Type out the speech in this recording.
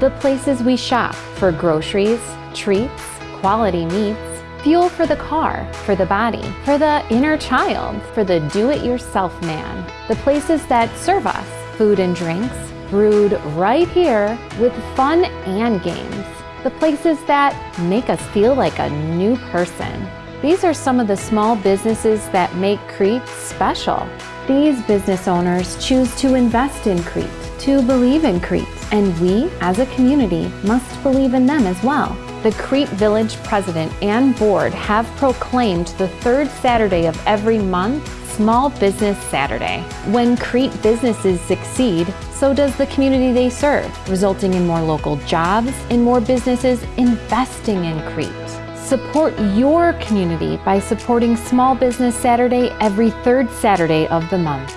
the places we shop for groceries, treats, quality meats, fuel for the car, for the body, for the inner child, for the do-it-yourself man, the places that serve us food and drinks, brewed right here with fun and games, the places that make us feel like a new person. These are some of the small businesses that make Crete special. These business owners choose to invest in Crete, to believe in Crete, and we, as a community, must believe in them as well. The Crete Village President and Board have proclaimed the third Saturday of every month Small Business Saturday. When Crete businesses succeed, so does the community they serve, resulting in more local jobs and more businesses investing in Crete. Support your community by supporting Small Business Saturday every third Saturday of the month.